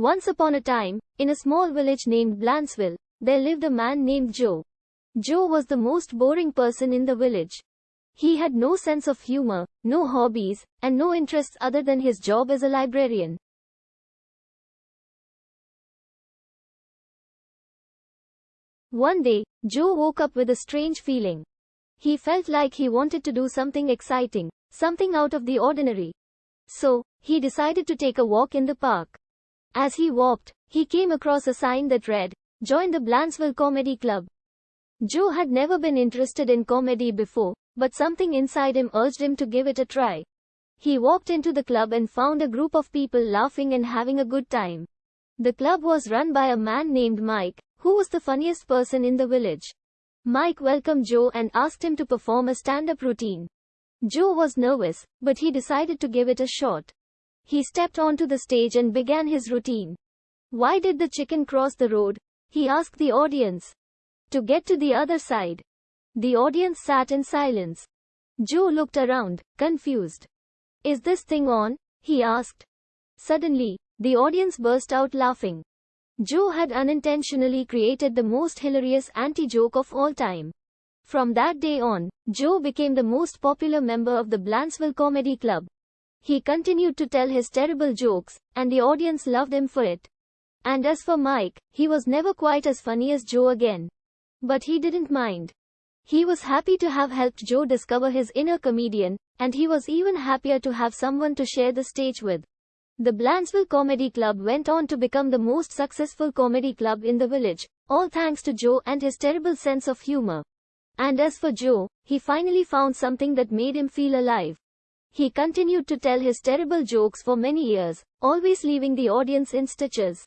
Once upon a time, in a small village named Blancheville, there lived a man named Joe. Joe was the most boring person in the village. He had no sense of humor, no hobbies, and no interests other than his job as a librarian. One day, Joe woke up with a strange feeling. He felt like he wanted to do something exciting, something out of the ordinary. So, he decided to take a walk in the park. As he walked, he came across a sign that read, Join the Blancheville Comedy Club. Joe had never been interested in comedy before, but something inside him urged him to give it a try. He walked into the club and found a group of people laughing and having a good time. The club was run by a man named Mike, who was the funniest person in the village. Mike welcomed Joe and asked him to perform a stand-up routine. Joe was nervous, but he decided to give it a shot. He stepped onto the stage and began his routine. Why did the chicken cross the road? He asked the audience. To get to the other side. The audience sat in silence. Joe looked around, confused. Is this thing on? he asked. Suddenly, the audience burst out laughing. Joe had unintentionally created the most hilarious anti-joke of all time. From that day on, Joe became the most popular member of the Blancheville Comedy Club. He continued to tell his terrible jokes, and the audience loved him for it. And as for Mike, he was never quite as funny as Joe again. But he didn't mind. He was happy to have helped Joe discover his inner comedian, and he was even happier to have someone to share the stage with. The Blancheville Comedy Club went on to become the most successful comedy club in the village, all thanks to Joe and his terrible sense of humor. And as for Joe, he finally found something that made him feel alive. He continued to tell his terrible jokes for many years, always leaving the audience in stitches.